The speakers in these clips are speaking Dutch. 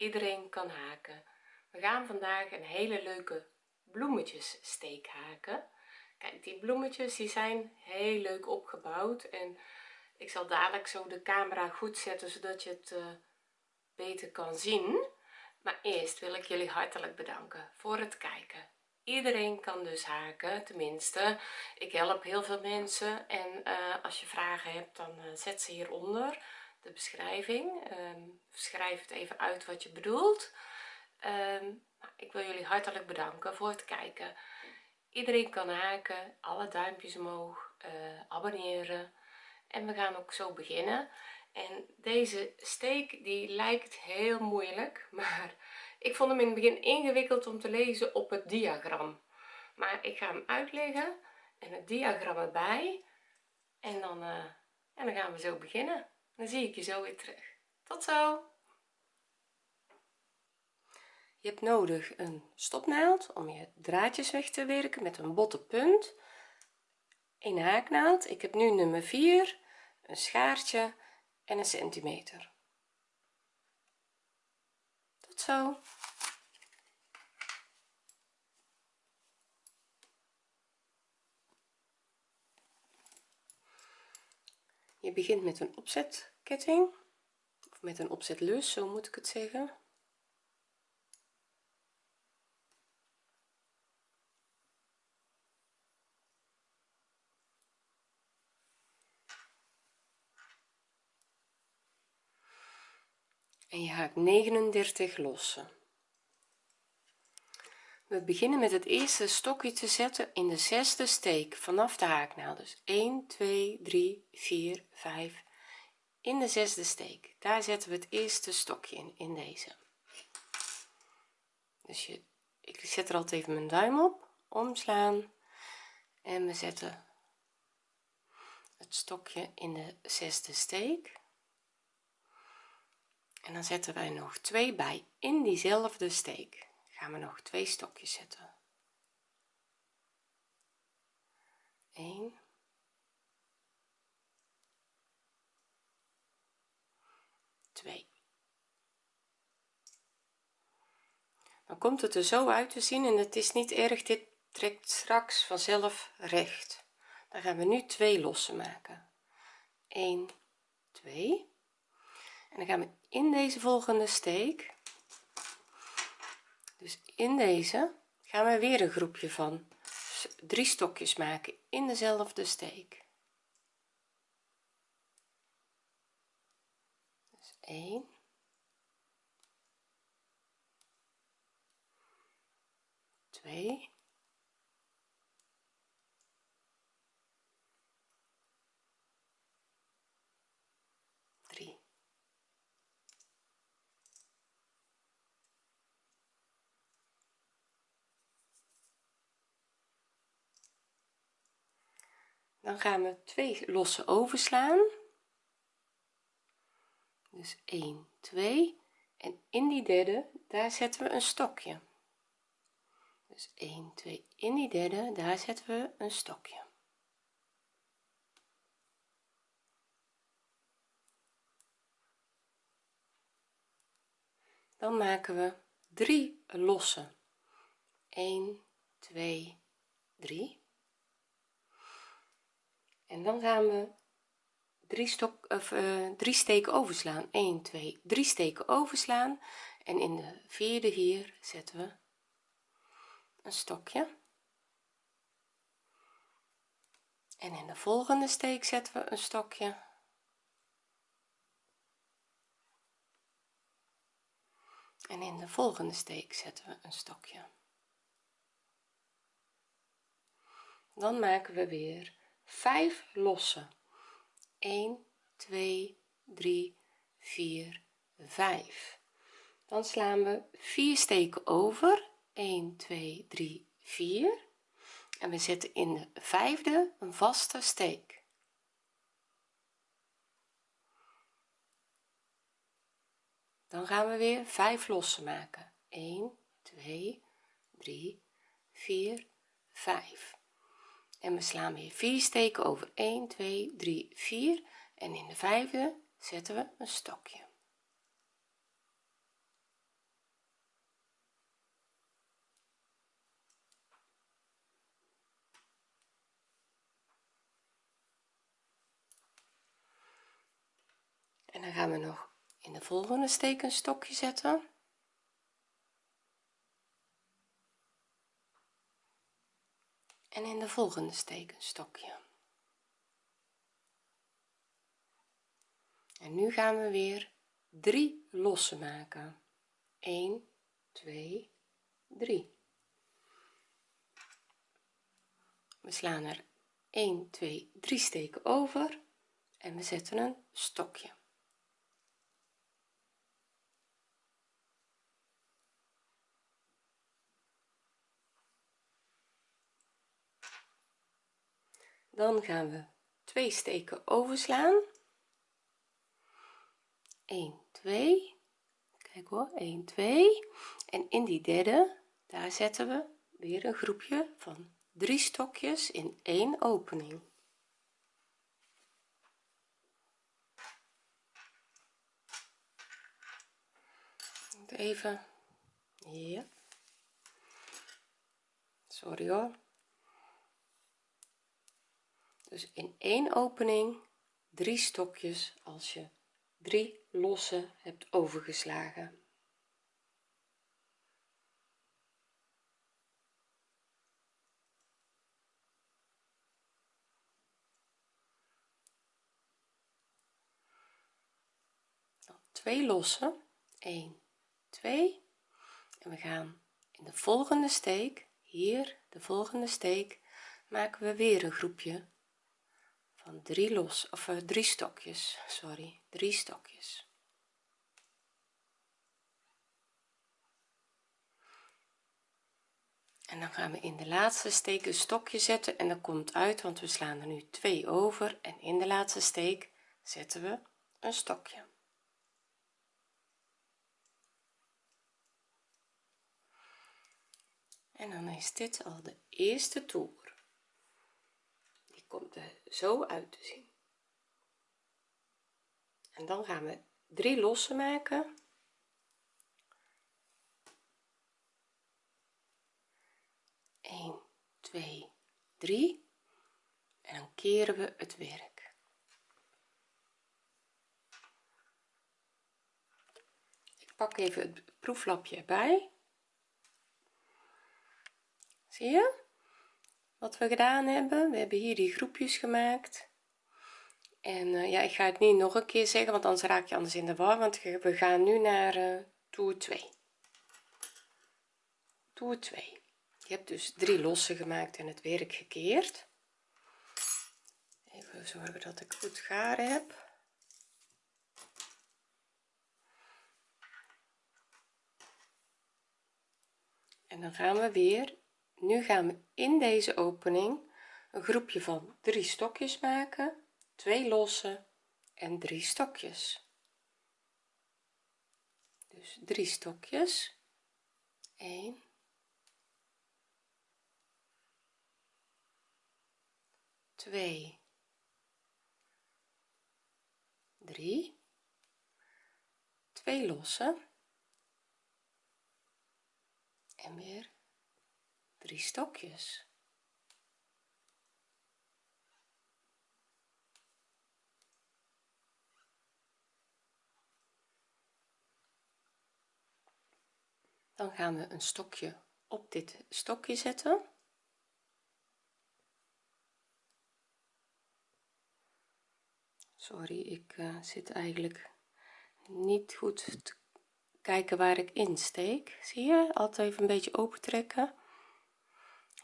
iedereen kan haken. We gaan vandaag een hele leuke bloemetjes steek haken. Kijk die bloemetjes die zijn heel leuk opgebouwd en ik zal dadelijk zo de camera goed zetten zodat je het uh, beter kan zien. Maar eerst wil ik jullie hartelijk bedanken voor het kijken. Iedereen kan dus haken tenminste. Ik help heel veel mensen en uh, als je vragen hebt dan uh, zet ze hieronder de beschrijving. Um, schrijf het even uit wat je bedoelt. Um, ik wil jullie hartelijk bedanken voor het kijken. Iedereen kan haken alle duimpjes omhoog uh, abonneren. En we gaan ook zo beginnen. En deze steek die lijkt heel moeilijk maar ik vond hem in het begin ingewikkeld om te lezen op het diagram. Maar ik ga hem uitleggen en het diagram erbij. En dan uh, en dan gaan we zo beginnen dan zie ik je zo weer terug. Tot zo. Je hebt nodig een stopnaald om je draadjes weg te werken met een botte punt. Een haaknaald. Ik heb nu nummer 4 een schaartje en een centimeter. Tot zo je begint met een opzetketting. Of met een opzetlus zo moet ik het zeggen. En je haakt 39 lossen we beginnen met het eerste stokje te zetten in de zesde steek vanaf de haaknaald dus 1 2 3 4 5 in de zesde steek. Daar zetten we het eerste stokje in in deze. Dus je ik zet er altijd even mijn duim op omslaan. En we zetten het stokje in de zesde steek. En dan zetten wij nog twee bij in diezelfde steek gaan we nog twee stokjes zetten. 1 2 dan komt het er zo uit te zien en het is niet erg dit trekt straks vanzelf recht. Dan gaan we nu twee lossen maken. 1 2 en dan gaan we in deze volgende steek dus in deze gaan we weer een groepje van drie stokjes maken in dezelfde steek. Dus 1 2 dan gaan we twee losse overslaan dus 1 2 en in die derde daar zetten we een stokje. Dus 1 2 in die derde daar zetten we een stokje. Dan maken we drie losse 1 2 3 en dan gaan we drie stok of uh, drie steken overslaan. 1 2 3 steken overslaan. En in de vierde hier zetten we een stokje. En in de volgende steek zetten we een stokje. En in de volgende steek zetten we een stokje. Dan maken we weer 5 losse 1 2 3 4 5 dan slaan we 4 steken over. 1 2 3 4 en we zetten in de vijfde een vaste steek. Dan gaan we weer 5 losse maken. 1 2 3 4 5 en we slaan weer vier steken over 1 2 3 4 en in de vijfde zetten we een stokje. En dan gaan we nog in de volgende steek een stokje zetten. En in de volgende steek een stokje en nu gaan we weer drie lossen maken. 1 2 3 we slaan er 1 2 3 steken over en we zetten een stokje dan gaan we twee steken overslaan. 1 2 kijk hoor 1 2 en in die derde daar zetten we weer een groepje van drie stokjes in één opening. Even ja. Sorry hoor dus in één opening drie stokjes als je drie losse hebt overgeslagen. Twee losse. 1 2 en we gaan in de volgende steek hier de volgende steek maken we weer een groepje van drie los of uh, drie stokjes sorry drie stokjes. En dan gaan we in de laatste steek een stokje zetten en dat komt uit want we slaan er nu twee over en in de laatste steek zetten we een stokje. En dan is dit al de eerste toer komt er zo uit te zien. En dan gaan we drie lossen maken. Eén, twee, drie. En dan keren we het werk. Ik pak even het proeflapje erbij. Zie je wat we gedaan hebben. We hebben hier die groepjes gemaakt. En uh, ja ik ga het niet nog een keer zeggen want anders raak je anders in de war want we gaan nu naar uh, toer 2 toer 2 je hebt dus drie lossen gemaakt en het werk gekeerd. Even zorgen dat ik goed garen heb. En dan gaan we weer nu gaan we in deze opening een groepje van drie stokjes maken. Twee losse en drie stokjes. Dus drie stokjes. 1 2 3 twee losse en weer drie stokjes. Dan gaan we een stokje op dit stokje zetten. Sorry ik uh, zit eigenlijk niet goed te kijken waar ik insteek zie je? Altijd even een beetje open trekken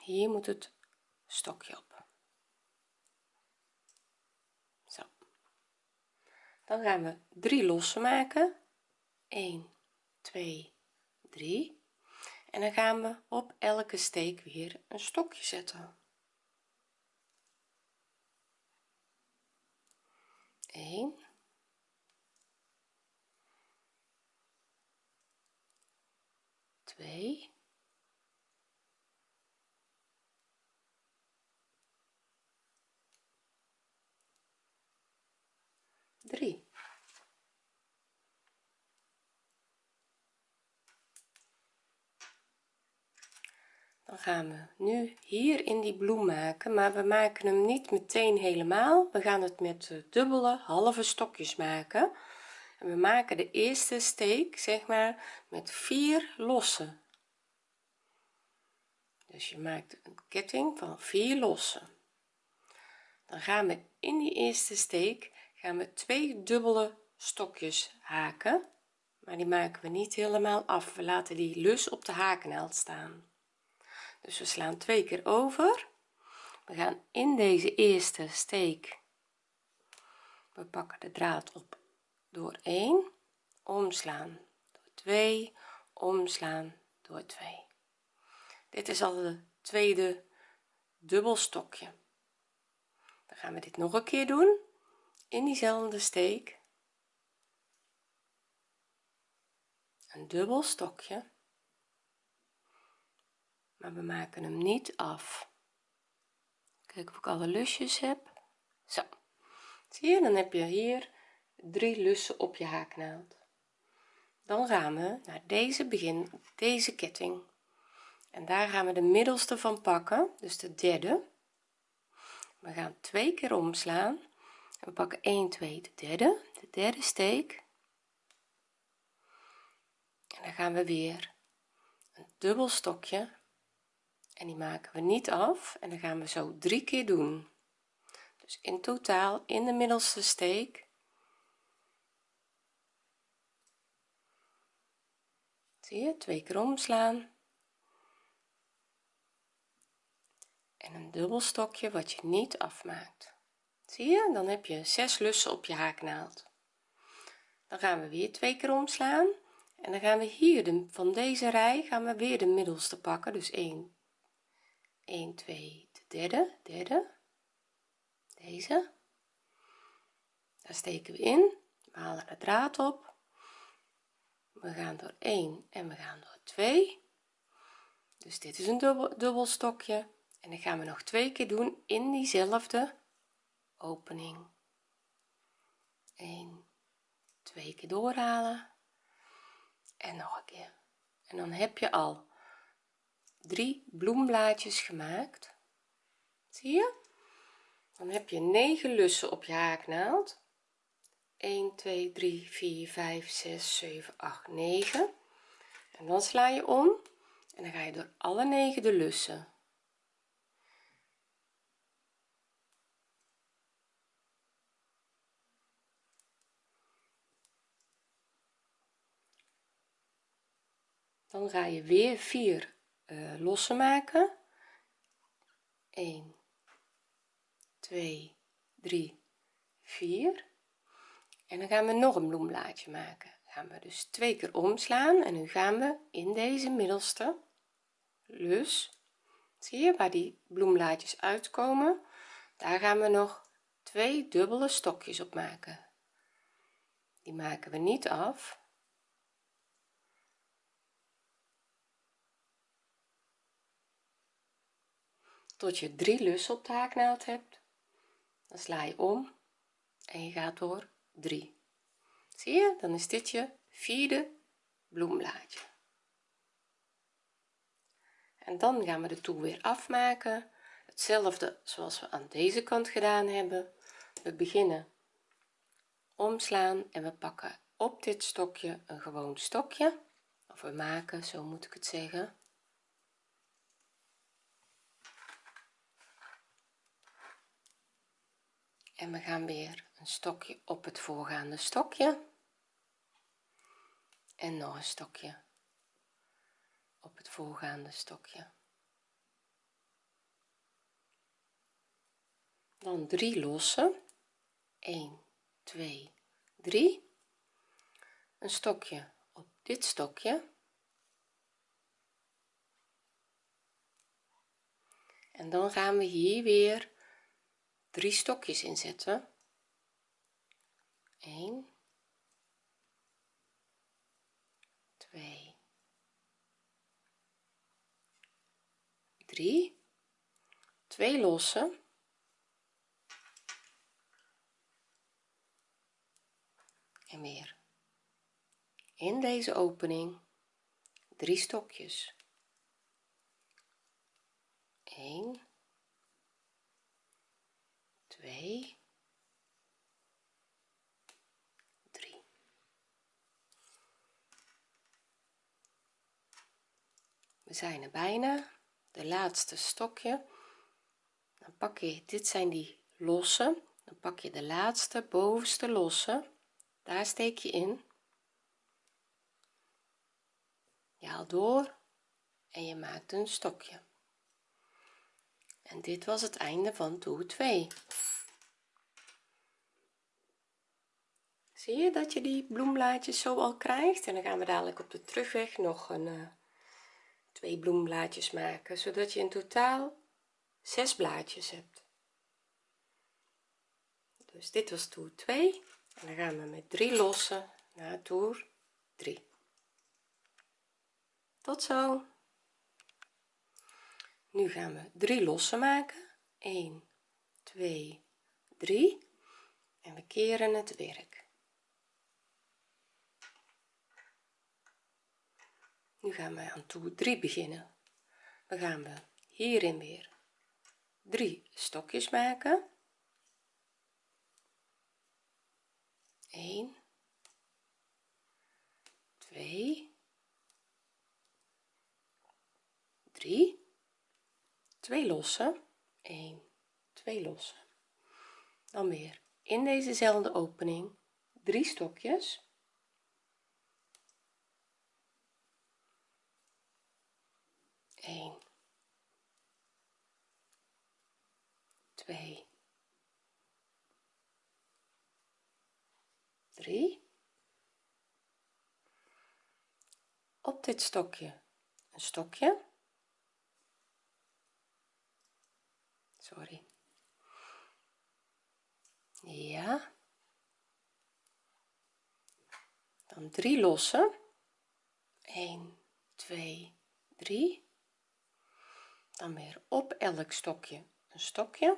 hier moet het stokje op. Zo. Dan gaan we drie lossen maken. 1 2 3 en dan gaan we op elke steek weer een stokje zetten. 1 2 3 dan gaan we nu hier in die bloem maken maar we maken hem niet meteen helemaal. We gaan het met dubbele halve stokjes maken. En we maken de eerste steek zeg maar met vier lossen dus je maakt een ketting van vier lossen. Dan gaan we in die eerste steek gaan we twee dubbele stokjes haken. Maar die maken we niet helemaal af. We laten die lus op de haaknaald staan. Dus we slaan twee keer over. We gaan in deze eerste steek. We pakken de draad op door 1 omslaan door 2 omslaan door 2 dit is al de tweede dubbelstokje dan gaan we dit nog een keer doen in diezelfde steek een dubbel stokje. Maar we maken hem niet af. Kijk of ik alle lusjes heb. Zo. Zie je dan heb je hier drie lussen op je haaknaald. Dan gaan we naar deze begin deze ketting. En daar gaan we de middelste van pakken dus de derde. We gaan twee keer omslaan we pakken 1 2 de derde. De derde steek. En dan gaan we weer een dubbel stokje. En die maken we niet af. En dan gaan we zo drie keer doen. Dus in totaal in de middelste steek. Zie je? Twee keer omslaan. En een dubbel stokje wat je niet afmaakt zie je? Dan heb je zes lussen op je haaknaald. Dan gaan we weer twee keer omslaan. En dan gaan we hier de, van deze rij gaan we weer de middelste pakken. Dus 1 1 2 de derde. Derde. Deze. Daar steken we in. We halen de draad op. We gaan door 1 en we gaan door 2 dus dit is een dubbel, dubbel stokje. En dan gaan we nog twee keer doen in diezelfde opening. 1 twee keer doorhalen. En nog een keer. En dan heb je al drie bloemblaadjes gemaakt. Zie je? Dan heb je 9 lussen op je haaknaald. 1 2 3 4 5 6 7 8 9 en dan sla je om. En dan ga je door alle 9 de lussen dan ga je weer 4 uh, eh, lossen maken. 1 2 3 4 en dan gaan we nog een bloemblaadje maken. Gaan we dus twee keer omslaan en nu gaan we in deze middelste lus. Zie je waar die bloemblaadjes uitkomen? Daar gaan we nog twee dubbele stokjes op maken. Die maken we niet af tot je drie lussen op de haaknaald hebt dan sla je om en je gaat door 3 zie je? Dan is dit je vierde bloemblaadje. En dan gaan we de toer weer afmaken. Hetzelfde zoals we aan deze kant gedaan hebben. We beginnen omslaan en we pakken op dit stokje een gewoon stokje. Of we maken zo moet ik het zeggen en we gaan weer een stokje op het voorgaande stokje. En nog een stokje op het voorgaande stokje. Dan drie lossen 1 2 3 een stokje op dit stokje. En dan gaan we hier weer drie stokjes inzetten. 1 2 3 2 lossen en weer. In deze opening drie stokjes. 1 2 3 we zijn er bijna. De laatste stokje. Dan pak je dit zijn die losse. Dan pak je de laatste bovenste losse. Daar steek je in. Je haalt door en je maakt een stokje en dit was het einde van toer 2 zie je dat je die bloemblaadjes zo al krijgt? En dan gaan we dadelijk op de terugweg nog een uh, twee bloemblaadjes maken zodat je in totaal zes blaadjes hebt. Dus dit was toer 2 en dan gaan we met drie lossen naar toer 3 tot zo nu gaan we drie lossen maken. 1 2 3 en we keren het werk. Nu gaan we aan toer 3 beginnen. We gaan we hierin weer drie stokjes maken. 1 2 3 2 lossen. 1 2 lossen. Dan weer. In dezezelfde opening drie stokjes. 1 2 3 op dit stokje een stokje sorry. Ja. Dan drie lossen. 1 2 3 dan weer op elk stokje een stokje.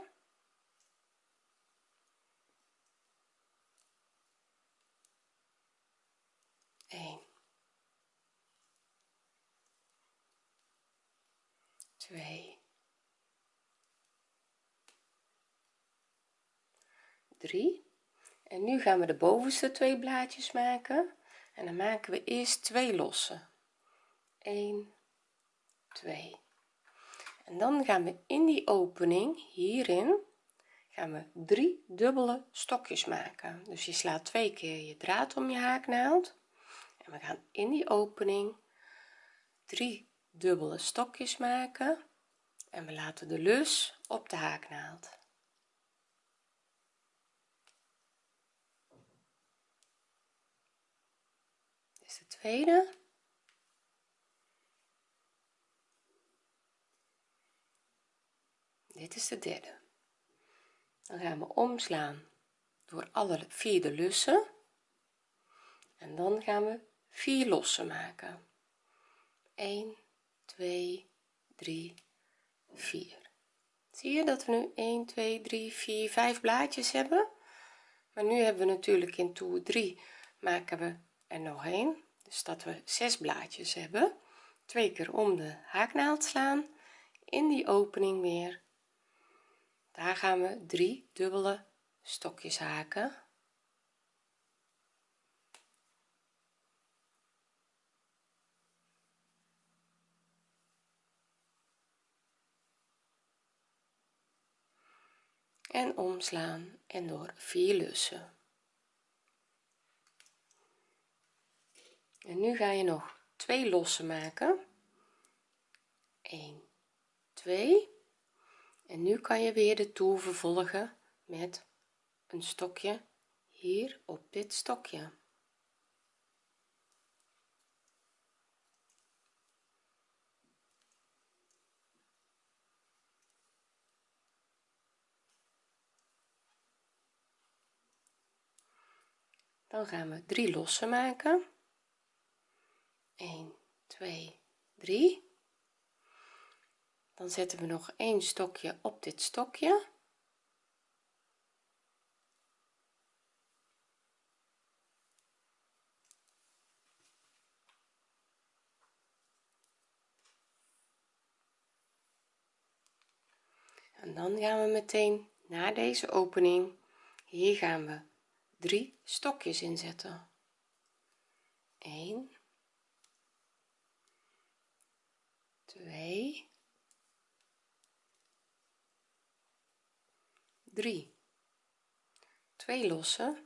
1 2 3 en nu gaan we de bovenste twee blaadjes maken. En dan maken we eerst twee losse. 1 2 en dan gaan we in die opening hierin gaan we drie dubbele stokjes maken. Dus je slaat twee keer je draad om je haaknaald en we gaan in die opening drie dubbele stokjes maken. En we laten de lus op de haaknaald dit is de tweede dit is de derde. Dan gaan we omslaan door alle vier de lussen. En dan gaan we vier lossen maken. 1 2 3 4 zie je dat we nu 1 2 3 4 5 blaadjes hebben? Maar nu hebben we natuurlijk in toer 3 maken we er nog een dus dat we zes blaadjes hebben. Twee keer om de haaknaald slaan. In die opening weer. Daar gaan we drie dubbele stokjes haken. En omslaan en door vier lussen en nu ga je nog twee lossen maken. 1 2 en nu kan je weer de toer vervolgen met een stokje hier op dit stokje. Dan gaan we drie lossen maken 1 2 3 dan zetten we nog een stokje op dit stokje. En dan gaan we meteen naar deze opening. Hier gaan we drie stokjes inzetten. 1 2 3 2 losse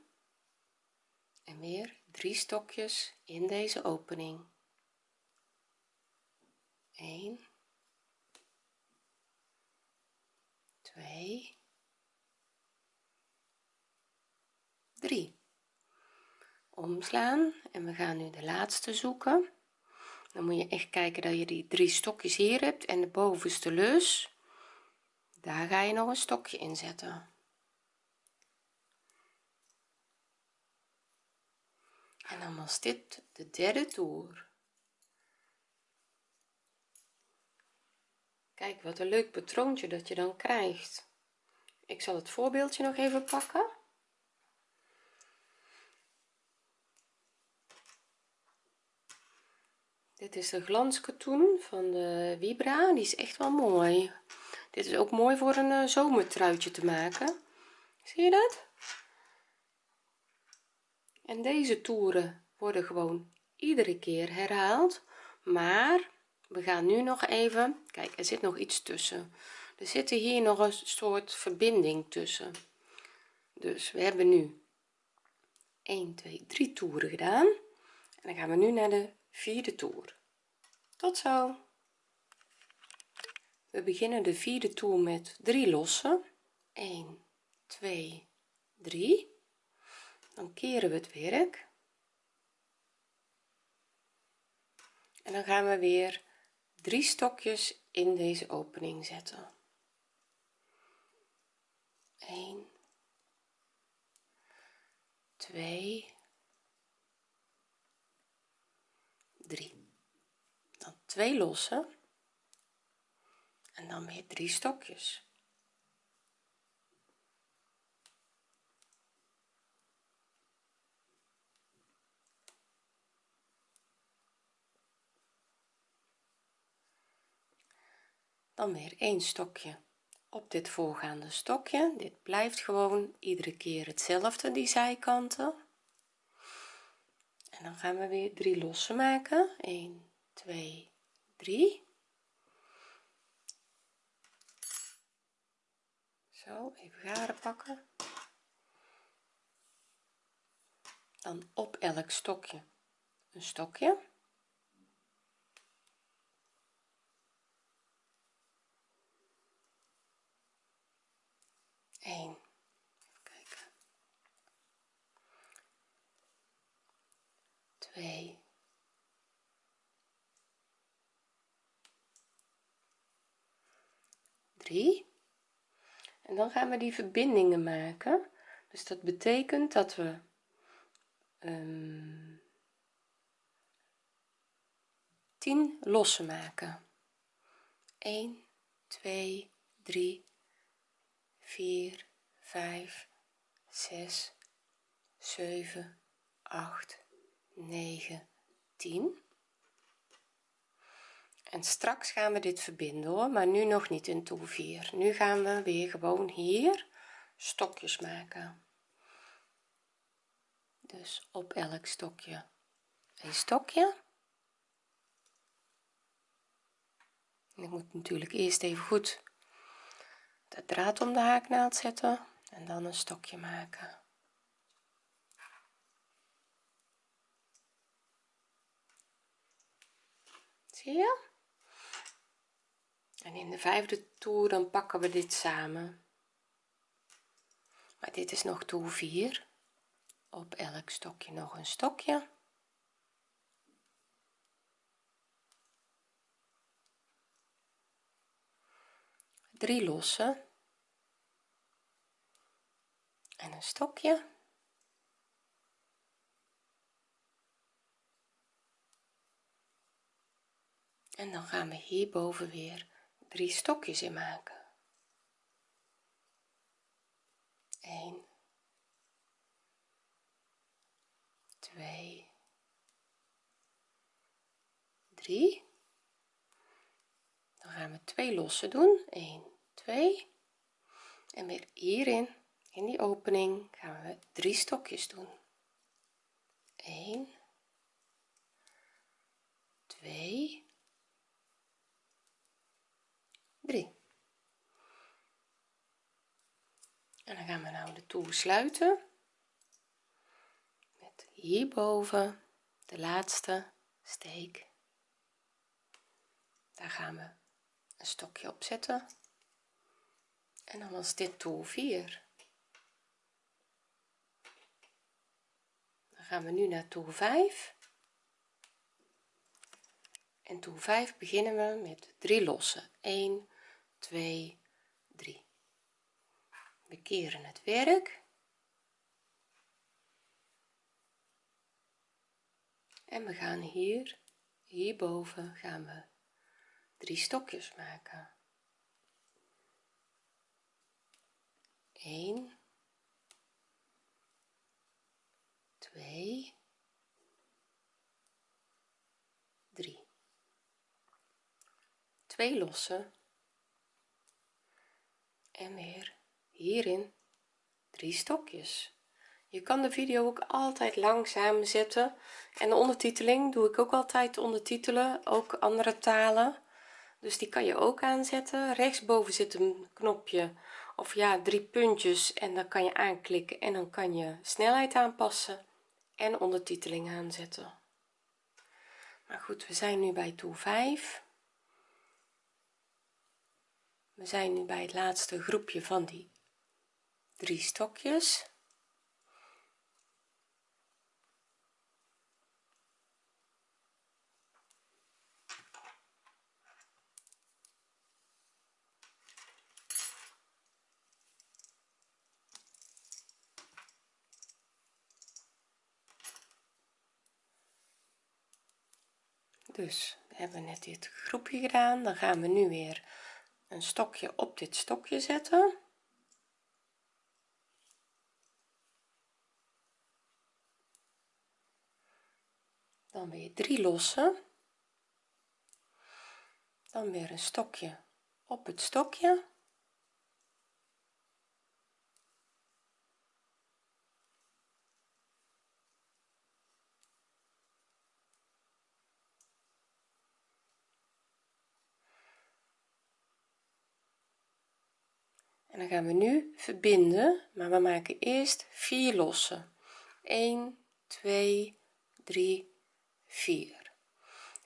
en weer drie stokjes in deze opening. 1 2 3 omslaan en we gaan nu de laatste zoeken dan moet je echt kijken dat je die drie stokjes hier hebt en de bovenste lus daar ga je nog een stokje in zetten. En dan was dit de derde toer. Kijk wat een leuk patroontje dat je dan krijgt. Ik zal het voorbeeldje nog even pakken dit is de glanskatoen van de vibra. Die is echt wel mooi. Dit is ook mooi voor een uh, zomertruitje te maken. Zie je dat? En deze toeren worden gewoon iedere keer herhaald. Maar we gaan nu nog even kijk er zit nog iets tussen. Er zitten hier nog een soort verbinding tussen. Dus we hebben nu 1 2 3 toeren gedaan. En dan gaan we nu naar de vierde toer. Tot zo. We beginnen de vierde toer met 3 lossen 1 2 3 dan keren we het werk. En dan gaan we weer drie stokjes in deze opening zetten. 1 2 3 dan twee lossen. En dan weer drie stokjes. Dan weer een stokje op dit voorgaande stokje. Dit blijft gewoon iedere keer hetzelfde die zijkanten. En dan gaan we weer drie lossen maken. 1 2 3 zo even garen pakken. Dan op elk stokje een stokje. 1 even kijken. 2 3 en dan gaan we die verbindingen maken. Dus dat betekent dat we um, 10 lossen maken. 1 2 3 4 5 6 7 8 9 10 en straks gaan we dit verbinden hoor. Maar nu nog niet in toer 4 nu gaan we weer gewoon hier stokjes maken. Dus op elk stokje een stokje. Ik moet natuurlijk eerst even goed de draad om de haaknaald zetten en dan een stokje maken. Zie je en in de vijfde toer dan pakken we dit samen. Maar dit is nog toer 4 op elk stokje nog een stokje. Drie lossen. En een stokje. En dan gaan we hierboven weer drie stokjes in maken. 1 2 3 dan gaan we twee lossen doen. 1 2 en weer hierin in die opening gaan we drie stokjes doen. 1 2 3 en dan gaan we nou de toer sluiten met hierboven de laatste steek. Daar gaan we een stokje op zetten. En dan was dit toer 4 dan gaan we nu naar toer 5 en toer 5 beginnen we met 3 lossen. 1 2 3 we keren het werk. En we gaan hier hierboven gaan we drie stokjes maken. 1 2 3 2 lossen en weer hierin drie stokjes. Je kan de video ook altijd langzaam zetten. En de ondertiteling doe ik ook altijd ondertitelen ook andere talen. Dus die kan je ook aanzetten. Rechtsboven zit een knopje of ja drie puntjes en dan kan je aanklikken en dan kan je snelheid aanpassen en ondertiteling aanzetten. Maar goed we zijn nu bij toer 5 we zijn nu bij het laatste groepje van die drie stokjes. Dus we net dit groepje gedaan. Dan gaan we nu weer een stokje op dit stokje zetten. Dan weer drie lossen. Dan weer een stokje op het stokje dan gaan we nu verbinden maar we maken eerst vier lossen. 1 2 3 4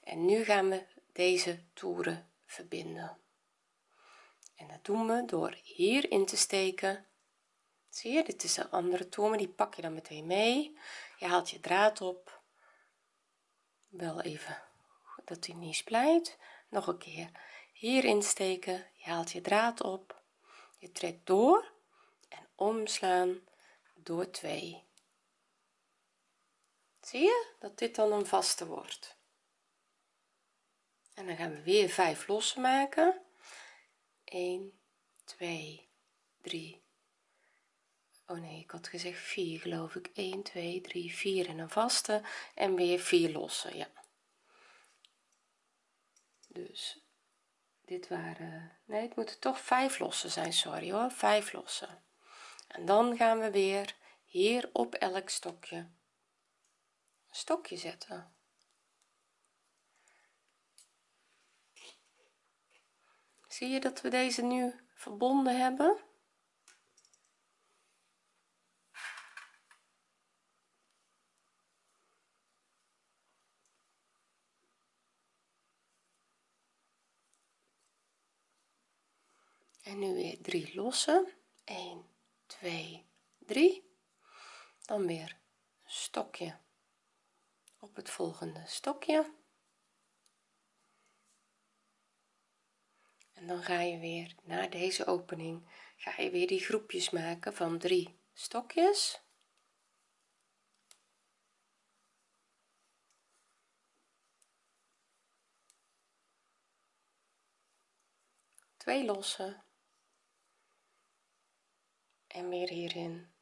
en nu gaan we deze toeren verbinden. En dat doen we door hier in te steken. Zie je dit is een andere toer maar die pak je dan meteen mee. Je haalt je draad op. Wel even dat hij niet splijt. Nog een keer hier insteken je haalt je draad op je trekt door en omslaan door 2 zie je dat dit dan een vaste wordt? En dan gaan we weer 5 lossen maken. 1 2 3 oh nee ik had gezegd 4 geloof ik. 1 2 3 4 en een vaste. En weer 4 lossen ja. Dus dit waren nee het moeten toch 5 lossen zijn sorry hoor. 5 lossen. En dan gaan we weer hier op elk stokje een stokje zetten. Zie je dat we deze nu verbonden hebben en nu weer 3 lossen 1 2 3 dan weer een stokje op het volgende stokje. En dan ga je weer naar deze opening ga je weer die groepjes maken van 3 stokjes. Twee lossen en weer hierin.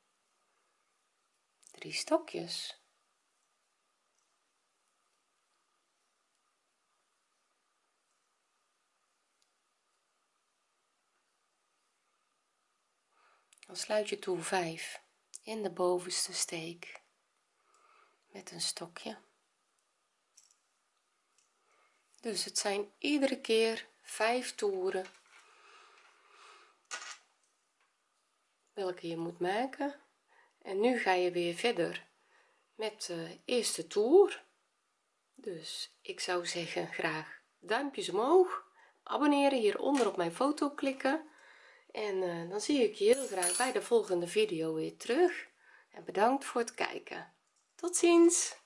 Drie stokjes. Dan sluit je toer 5 in de bovenste steek met een stokje. Dus het zijn iedere keer 5 toeren welke je moet maken. En nu ga je weer verder met de eerste toer. Dus ik zou zeggen graag duimpjes omhoog. Abonneren hieronder op mijn foto klikken. En uh, dan zie ik je heel graag bij de volgende video weer terug. En bedankt voor het kijken. Tot ziens